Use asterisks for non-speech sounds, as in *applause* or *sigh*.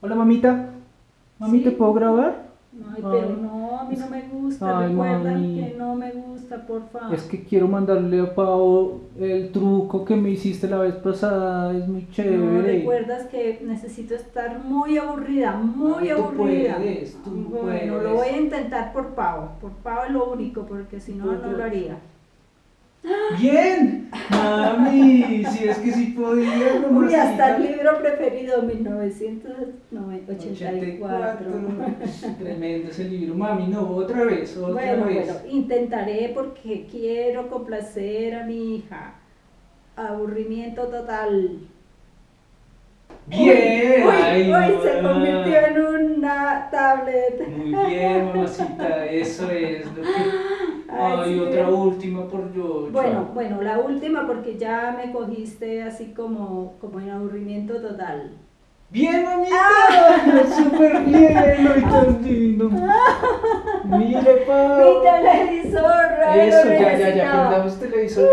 Hola, mamita. Mami. ¿te puedo grabar? Ay, pero no, a mí no me gusta. Ay, Recuerda mami. que no me gusta, por favor. Es que quiero mandarle a Pau el truco que me hiciste la vez pasada. Es muy No, chévere. recuerdas que necesito estar muy aburrida, muy Ay, tú aburrida. puedes, tú bueno, lo voy a intentar por Pavo. Por Pavo es lo único, porque si no, Tú, no lo haría. Bien, mami. Si es que sí podía. Uy, hasta el libro preferido, 1984. *laughs* Tremendo ese libro. Mami, no, otra vez, otra Bueno, vez. bueno, intentaré porque quiero complacer a mi hija. Aburrimiento total. Bien. Uy, ay, uy, se convirtió en una tablet. Muy bien, mamacita, eso es lo que... Ay, Ay, sí. otra última Bueno, bueno, la última porque ya me cogiste así como, como en aburrimiento total. Bien, mamita, Ah. *laughs* súper bien, ay, tan *laughs* lindo. Mire, Mi Pau. televisor, ay, lo Eso, ya, ya, ya, prendamos *laughs* televisor.